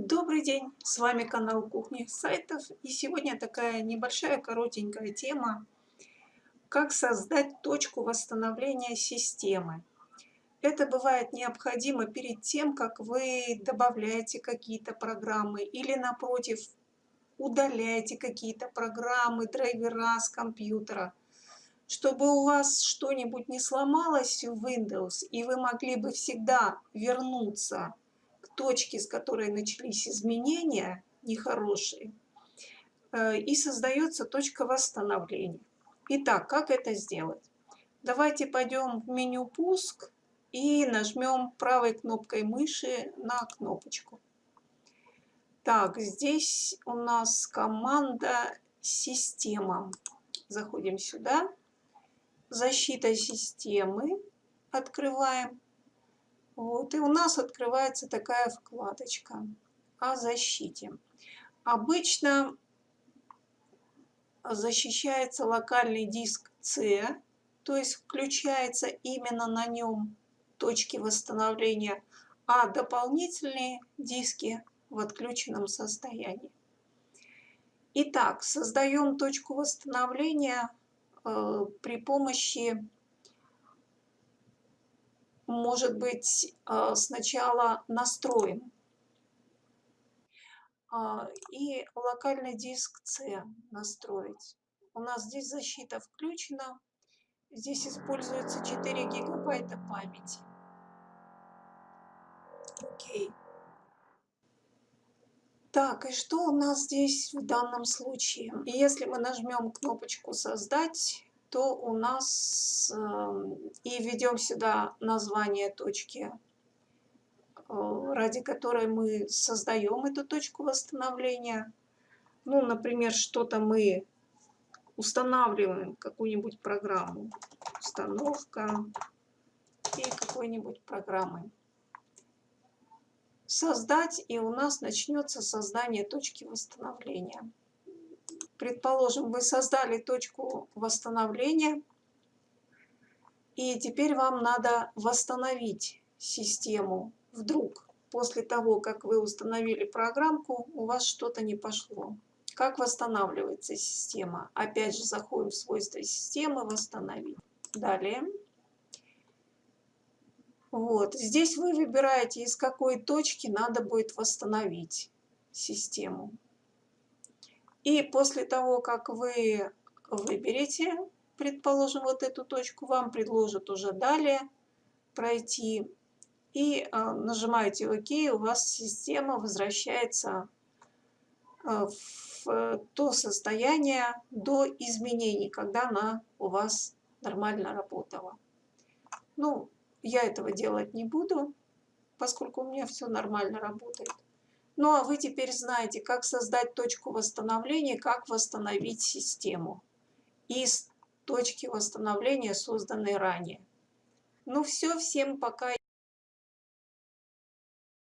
Добрый день, с вами канал Кухни сайтов и сегодня такая небольшая коротенькая тема как создать точку восстановления системы. Это бывает необходимо перед тем, как вы добавляете какие-то программы или напротив удаляете какие-то программы, драйвера с компьютера, чтобы у вас что-нибудь не сломалось в Windows и вы могли бы всегда вернуться точки, с которой начались изменения нехорошие, э, и создается точка восстановления. Итак, как это сделать? Давайте пойдем в меню «Пуск» и нажмем правой кнопкой мыши на кнопочку. Так, здесь у нас команда «Система». Заходим сюда. «Защита системы» открываем. Вот, и у нас открывается такая вкладочка о защите. Обычно защищается локальный диск C, то есть включается именно на нем точки восстановления, а дополнительные диски в отключенном состоянии. Итак, создаем точку восстановления э, при помощи может быть, а, сначала настроим. А, и локальный диск C настроить. У нас здесь защита включена. Здесь используется 4 гигабайта памяти. Окей. Так, и что у нас здесь в данном случае? Если мы нажмем кнопочку «Создать», то у нас эм, и введем сюда название точки, э, ради которой мы создаем эту точку восстановления. Ну, например, что-то мы устанавливаем, какую-нибудь программу. Установка и какой-нибудь программы. Создать, и у нас начнется создание точки восстановления. Предположим, вы создали точку восстановления, и теперь вам надо восстановить систему. Вдруг после того, как вы установили программку, у вас что-то не пошло. Как восстанавливается система? Опять же, заходим в свойства системы, восстановить. Далее. Вот, здесь вы выбираете, из какой точки надо будет восстановить систему. И после того, как вы выберете, предположим, вот эту точку, вам предложат уже далее пройти. И э, нажимаете ОК, у вас система возвращается э, в то состояние до изменений, когда она у вас нормально работала. Ну, я этого делать не буду, поскольку у меня все нормально работает. Ну а вы теперь знаете, как создать точку восстановления, как восстановить систему из точки восстановления, созданной ранее. Ну все, всем пока.